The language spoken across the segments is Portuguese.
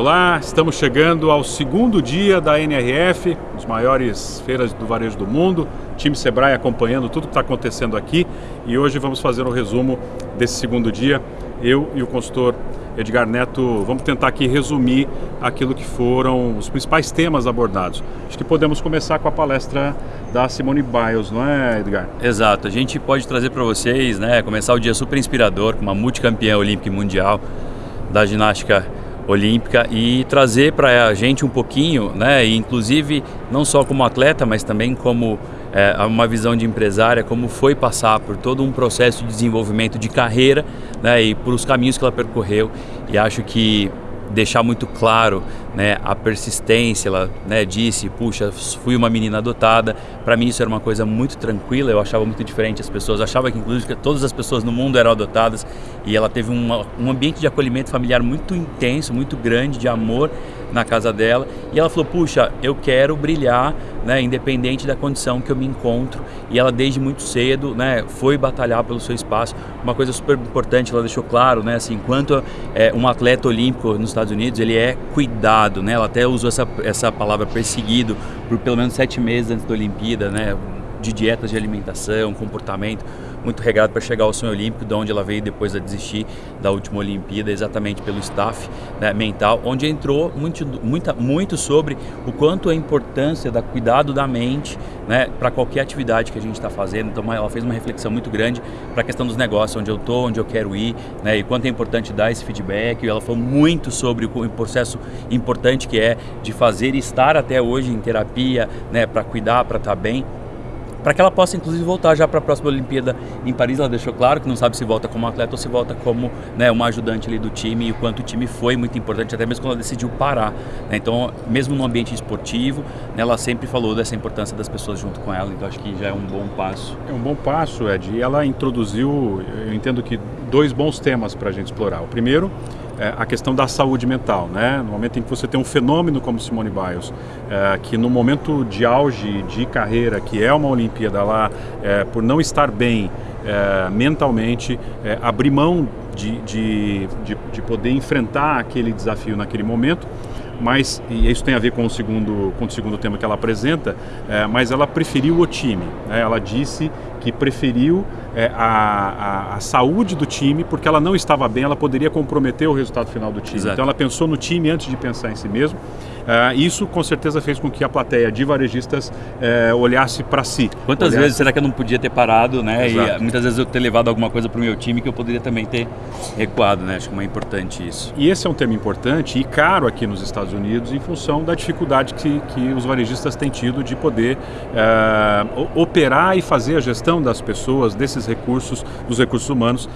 Olá, estamos chegando ao segundo dia da NRF, os maiores feiras do varejo do mundo. Time Sebrae acompanhando tudo que está acontecendo aqui e hoje vamos fazer um resumo desse segundo dia. Eu e o consultor Edgar Neto vamos tentar aqui resumir aquilo que foram os principais temas abordados. Acho que podemos começar com a palestra da Simone Biles, não é, Edgar? Exato. A gente pode trazer para vocês, né, começar o dia super inspirador com uma multicampeã olímpica e mundial da ginástica olímpica e trazer para a gente um pouquinho, né, e inclusive não só como atleta, mas também como é, uma visão de empresária, como foi passar por todo um processo de desenvolvimento de carreira né, e por os caminhos que ela percorreu. E acho que deixar muito claro né, a persistência, ela né, disse, puxa, fui uma menina adotada, para mim isso era uma coisa muito tranquila, eu achava muito diferente as pessoas, achava que inclusive todas as pessoas no mundo eram adotadas e ela teve uma, um ambiente de acolhimento familiar muito intenso, muito grande, de amor na casa dela. E ela falou, puxa, eu quero brilhar, né, independente da condição que eu me encontro. E ela desde muito cedo né, foi batalhar pelo seu espaço, uma coisa super importante, ela deixou claro, né, assim, enquanto é, um atleta olímpico nos Estados Unidos, ele é cuidado, né, ela até usou essa, essa palavra perseguido por pelo menos sete meses antes da Olimpíada, né, de dietas de alimentação, comportamento, muito regrado para chegar ao sonho olímpico, de onde ela veio depois de desistir da última Olimpíada, exatamente pelo staff né, mental, onde entrou muito, muita, muito sobre o quanto a importância da cuidado da mente né, para qualquer atividade que a gente está fazendo. Então ela fez uma reflexão muito grande para a questão dos negócios, onde eu estou, onde eu quero ir, né, e quanto é importante dar esse feedback. Ela falou muito sobre o processo importante que é de fazer e estar até hoje em terapia, né, para cuidar, para estar tá bem para que ela possa inclusive voltar já para a próxima Olimpíada em Paris. Ela deixou claro que não sabe se volta como atleta ou se volta como né, uma ajudante ali do time e o quanto o time foi muito importante, até mesmo quando ela decidiu parar. Né? Então, mesmo no ambiente esportivo, né, ela sempre falou dessa importância das pessoas junto com ela, então acho que já é um bom passo. É um bom passo, Ed. E ela introduziu, eu entendo que dois bons temas para a gente explorar. O primeiro é, a questão da saúde mental, né? No momento em que você tem um fenômeno como Simone Biles, é, que no momento de auge de carreira, que é uma Olimpíada lá, é, por não estar bem é, mentalmente, é, abrir mão de, de, de, de poder enfrentar aquele desafio naquele momento, mas e isso tem a ver com o segundo, com o segundo tema que ela apresenta, é, mas ela preferiu o time. Né? Ela disse que preferiu é, a, a, a, saúde do time, porque ela não estava bem, ela poderia comprometer o resultado final do time. Exato. Então ela pensou no time antes de pensar em si mesmo. Uh, isso com certeza fez com que a plateia de varejistas uh, olhasse para si. Quantas olhasse... vezes será que eu não podia ter parado, né? Exato. E muitas vezes eu ter levado alguma coisa para o meu time que eu poderia também ter recuado, né? Acho que é importante isso. E esse é um tema importante e caro aqui nos Estados Unidos em função da dificuldade que, que os varejistas têm tido de poder uh, operar e fazer a gestão das pessoas, desses recursos, dos recursos humanos,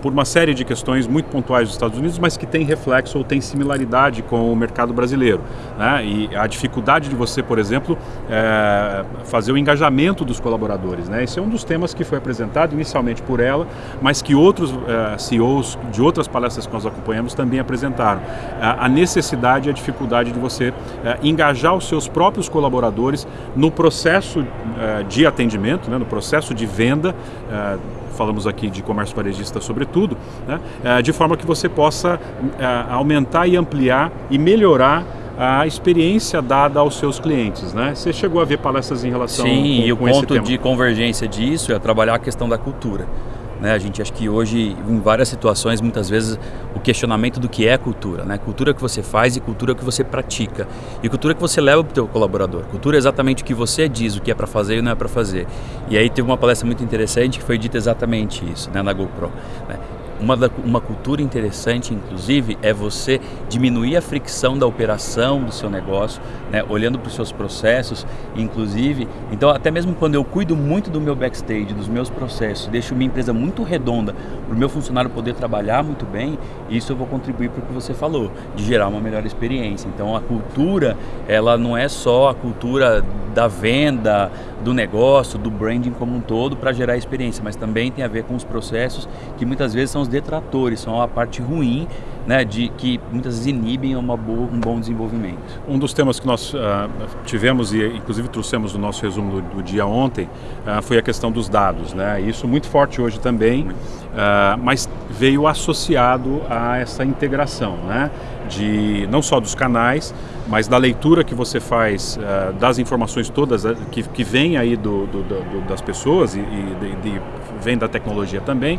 por uma série de questões muito pontuais dos Estados Unidos, mas que tem reflexo ou tem similaridade com o mercado brasileiro. Né? E a dificuldade de você, por exemplo, é, fazer o engajamento dos colaboradores. Né? Esse é um dos temas que foi apresentado inicialmente por ela, mas que outros é, CEOs de outras palestras que nós acompanhamos também apresentaram. a necessidade e a dificuldade de você engajar os seus próprios colaboradores no processo de atendimento, né? no processo de venda é, falamos aqui de comércio varejista sobretudo, né? É, de forma que você possa aumentar e ampliar e melhorar a experiência dada aos seus clientes, né? Você chegou a ver palestras em relação Sim, com, e o ponto de convergência disso é trabalhar a questão da cultura. Né? A gente acha que hoje, em várias situações, muitas vezes o questionamento do que é cultura, né? Cultura que você faz e cultura que você pratica. E cultura que você leva para o teu colaborador. Cultura é exatamente o que você diz, o que é para fazer e não é para fazer. E aí teve uma palestra muito interessante que foi dita exatamente isso, né? Na GoPro. Uma, uma cultura interessante, inclusive, é você diminuir a fricção da operação do seu negócio, né, olhando para os seus processos, inclusive. Então, até mesmo quando eu cuido muito do meu backstage, dos meus processos, deixo minha empresa muito redonda para o meu funcionário poder trabalhar muito bem, isso eu vou contribuir para o que você falou, de gerar uma melhor experiência. Então, a cultura, ela não é só a cultura da venda, do negócio, do branding como um todo para gerar experiência, mas também tem a ver com os processos que muitas vezes são os detratores, são a parte ruim, né, de que muitas vezes inibem uma boa, um bom desenvolvimento. Um dos temas que nós uh, tivemos e inclusive trouxemos no nosso resumo do, do dia ontem uh, foi a questão dos dados, né? Isso muito forte hoje também uh, mas veio associado a essa integração, né? de não só dos canais, mas da leitura que você faz das informações todas que, que vêm aí do, do, do, das pessoas e, e de, de, vem da tecnologia também,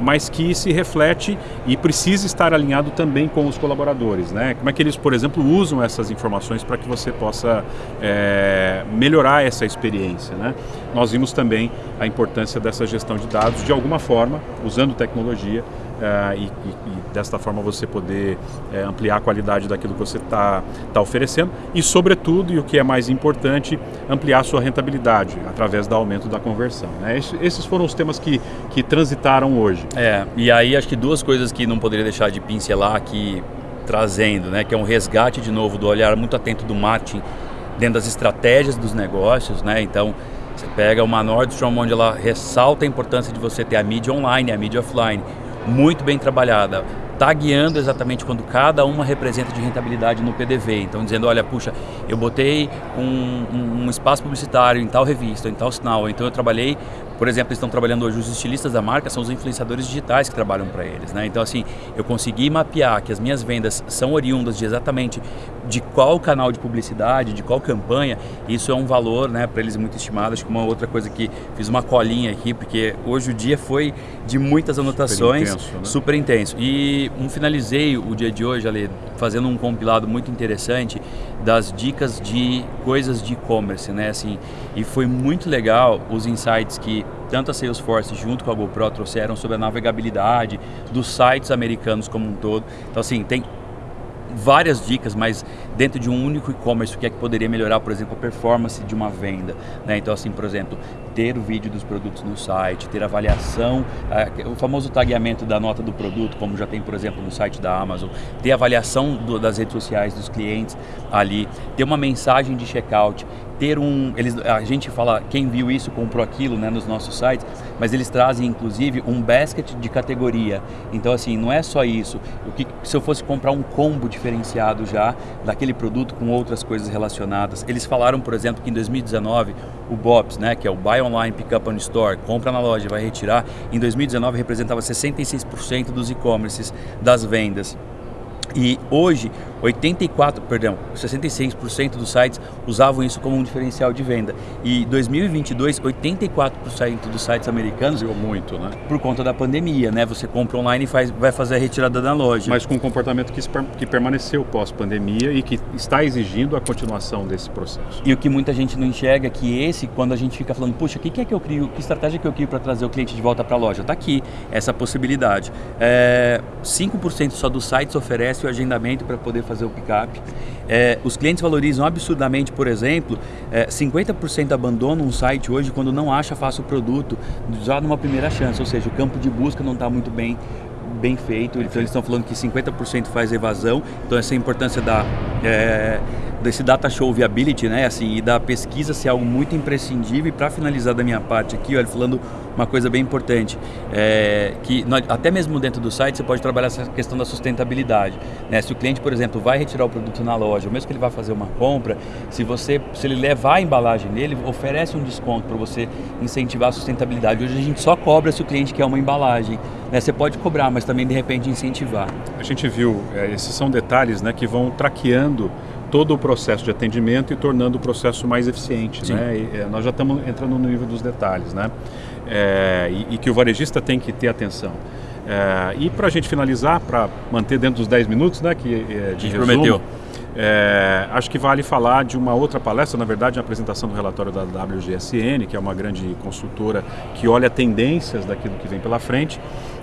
mas que se reflete e precisa estar alinhado também com os colaboradores. Né? Como é que eles, por exemplo, usam essas informações para que você possa eh, melhorar essa experiência. Né? Nós vimos também a importância dessa gestão de dados de alguma forma, usando tecnologia, e, e, e, desta forma você poder uh, ampliar a qualidade daquilo que você está tá oferecendo e, sobretudo, e o que é mais importante, ampliar a sua rentabilidade através do aumento da conversão. Né? Esses foram os temas que, que transitaram hoje. É, e aí acho que duas coisas que não poderia deixar de pincelar aqui trazendo, né, que é um resgate de novo do olhar muito atento do marketing dentro das estratégias dos negócios, né? Então, você pega uma Nordstrom onde ela ressalta a importância de você ter a mídia online, a mídia offline muito bem trabalhada, está guiando exatamente quando cada uma representa de rentabilidade no PDV. Então dizendo, olha, puxa, eu botei um, um, um espaço publicitário em tal revista, em tal sinal, então eu trabalhei por exemplo, estão trabalhando hoje os estilistas da marca, são os influenciadores digitais que trabalham para eles. Né? Então, assim, eu consegui mapear que as minhas vendas são oriundas de exatamente de qual canal de publicidade, de qual campanha. Isso é um valor né, para eles muito estimado. Acho que uma outra coisa que fiz uma colinha aqui, porque hoje o dia foi de muitas anotações, super intenso. Né? Super intenso. E um finalizei o dia de hoje, ali, fazendo um compilado muito interessante das dicas de coisas de e-commerce, né? Assim, e foi muito legal os insights que tanto a Salesforce junto com a GoPro trouxeram sobre a navegabilidade dos sites americanos como um todo. Então assim, tem várias dicas, mas dentro de um único e-commerce, o que é que poderia melhorar, por exemplo, a performance de uma venda. Né? Então, assim, por exemplo, ter o vídeo dos produtos no site, ter avaliação, o famoso tagueamento da nota do produto, como já tem, por exemplo, no site da Amazon, ter avaliação do, das redes sociais dos clientes ali, ter uma mensagem de checkout, ter um, eles, a gente fala quem viu isso comprou aquilo, né, nos nossos sites, mas eles trazem inclusive um basket de categoria. Então assim, não é só isso. O que se eu fosse comprar um combo diferenciado já daquele produto com outras coisas relacionadas. Eles falaram, por exemplo, que em 2019 o BOPS, né, que é o Buy Online Pick Up on Store, compra na loja, vai retirar, em 2019 representava 66% dos e-commerces das vendas. E hoje, 84, perdão, 66% dos sites usavam isso como um diferencial de venda. E 2022, 84% dos sites americanos Viu muito, né? Por conta da pandemia, né? Você compra online e faz, vai fazer a retirada da loja. Mas com um comportamento que, que permaneceu pós-pandemia e que está exigindo a continuação desse processo. E o que muita gente não enxerga é que esse, quando a gente fica falando, puxa, o que, que é que eu crio, que estratégia que eu crio para trazer o cliente de volta para a loja? Está aqui essa possibilidade. É, 5% só dos sites oferece o agendamento para poder fazer fazer o picape. É, os clientes valorizam absurdamente, por exemplo, é, 50% abandonam um site hoje quando não acha fácil o produto, já numa primeira chance, ou seja, o campo de busca não está muito bem bem feito, então eles estão falando que 50% faz evasão, então essa importância da, é, desse data show viability, né, assim, e da pesquisa ser algo muito imprescindível, e para finalizar da minha parte aqui, olha, falando uma coisa bem importante, é, que até mesmo dentro do site você pode trabalhar essa questão da sustentabilidade. Né? Se o cliente, por exemplo, vai retirar o produto na loja, ou mesmo que ele vá fazer uma compra, se você, se ele levar a embalagem dele, oferece um desconto para você incentivar a sustentabilidade. Hoje a gente só cobra se o cliente quer uma embalagem. Né? Você pode cobrar, mas também de repente incentivar. A gente viu, é, esses são detalhes né, que vão traqueando todo o processo de atendimento e tornando o processo mais eficiente. Né? E, é, nós já estamos entrando no nível dos detalhes. Né? É, e, e, que o varejista tem que ter atenção. É, e para a gente finalizar, para manter dentro dos 10 minutos, né, que é, de resumo, prometeu. É, acho que vale falar de uma outra palestra, na verdade, a apresentação do relatório da WGSN, que é uma grande consultora que olha tendências daquilo que vem pela frente.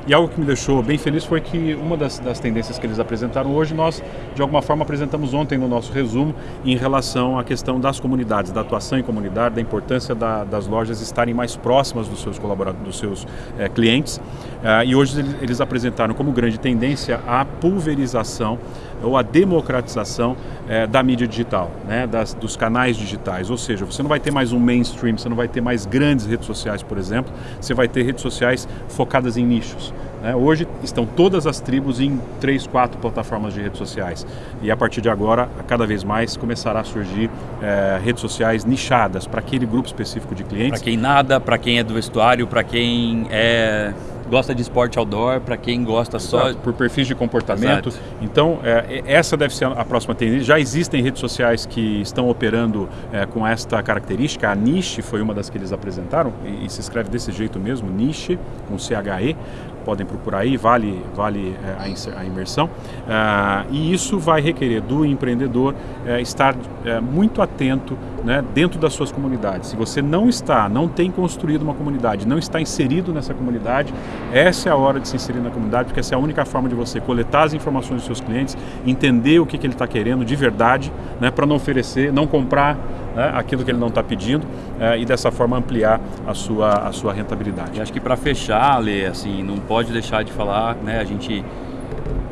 E algo que me deixou bem feliz foi que uma das, das, tendências que eles apresentaram hoje, nós de alguma forma apresentamos ontem no nosso resumo em relação à questão das comunidades, da atuação em comunidade, da importância da, das lojas estarem mais próximas dos seus colaboradores, dos seus é, clientes. Uh, e hoje eles, eles apresentaram como grande tendência a pulverização ou a democratização é, da mídia digital, né, das, dos canais digitais. Ou seja, você não vai ter mais um mainstream, você não vai ter mais grandes redes sociais, por exemplo, você vai ter redes sociais focadas em nichos. Né? Hoje estão todas as tribos em três, quatro plataformas de redes sociais. E a partir de agora, cada vez mais começará a surgir é, redes sociais nichadas para aquele grupo específico de clientes. Para quem nada, para quem é do vestuário, para quem é gosta de esporte outdoor, para quem gosta Exato, só... por perfis de comportamento. Exato. Então, é, essa deve ser a próxima tendência. Já existem redes sociais que estão operando é, com esta característica. A Niche foi uma das que eles apresentaram, e, e se escreve desse jeito mesmo, Niche, com C-H-E podem procurar aí, vale, vale é, a imersão. Ah, e isso vai requerer do empreendedor é, estar é, muito atento né, dentro das suas comunidades. Se você não está, não tem construído uma comunidade, não está inserido nessa comunidade, essa é a hora de se inserir na comunidade, porque essa é a única forma de você coletar as informações dos seus clientes, entender o que, que ele está querendo de verdade, né, para não oferecer, não comprar né, aquilo que ele não está pedindo é, e dessa forma ampliar a sua, a sua rentabilidade. Acho que para fechar, Lê, assim, não pode deixar de falar, né, a gente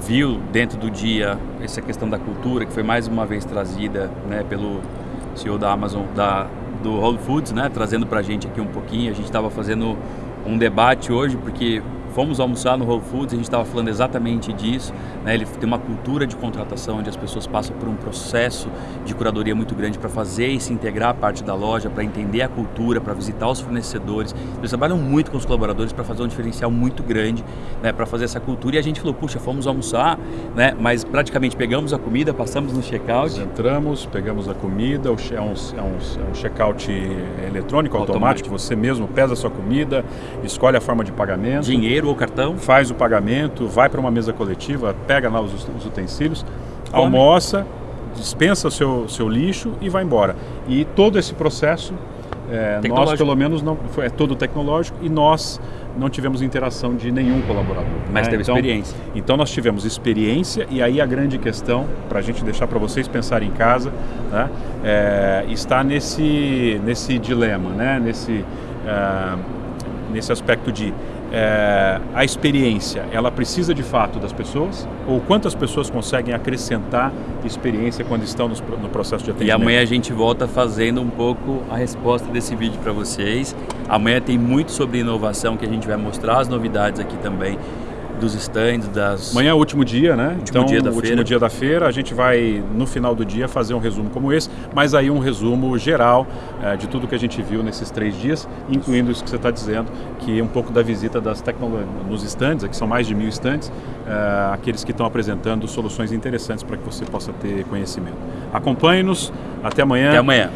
viu dentro do dia essa questão da cultura que foi mais uma vez trazida né, pelo CEO da Amazon, da, do Whole Foods, né, trazendo para a gente aqui um pouquinho. A gente estava fazendo um debate hoje porque fomos almoçar no Whole Foods, a gente estava falando exatamente disso. Né? Ele tem uma cultura de contratação onde as pessoas passam por um processo de curadoria muito grande para fazer e se integrar a parte da loja, para entender a cultura, para visitar os fornecedores. Eles trabalham muito com os colaboradores para fazer um diferencial muito grande, né? para fazer essa cultura. E a gente falou, puxa, fomos almoçar, né? mas praticamente pegamos a comida, passamos no checkout. Entramos, pegamos a comida, é um, é um, é um checkout eletrônico, automático, automático, você mesmo pesa a sua comida, escolhe a forma de pagamento. Dinheiro ou cartão. Faz o pagamento, vai para uma mesa coletiva, pega lá os, os utensílios, Come. almoça, dispensa o seu, seu lixo e vai embora. E todo esse processo, é, nós pelo menos não foi, é todo tecnológico e nós não tivemos interação de nenhum colaborador. Mas né? teve então, experiência. Então nós tivemos experiência e aí a grande questão, para a gente deixar para vocês pensarem em casa, né, é, está nesse, nesse dilema, né, nesse, é, nesse aspecto de é, a experiência, ela precisa de fato das pessoas? Ou quantas pessoas conseguem acrescentar experiência quando estão no, no processo de atendimento? E amanhã a gente volta fazendo um pouco a resposta desse vídeo para vocês. Amanhã tem muito sobre inovação que a gente vai mostrar as novidades aqui também dos stands, das... Amanhã é o último dia, né? Último então, dia da último feira. dia da feira, a gente vai, no final do dia, fazer um resumo como esse, mas aí um resumo geral é, de tudo que a gente viu nesses três dias, incluindo isso que você está dizendo, que é um pouco da visita das tecnologias nos stands, aqui são mais de mil stands, é, aqueles que estão apresentando soluções interessantes para que você possa ter conhecimento. Acompanhe-nos, até amanhã. Até amanhã.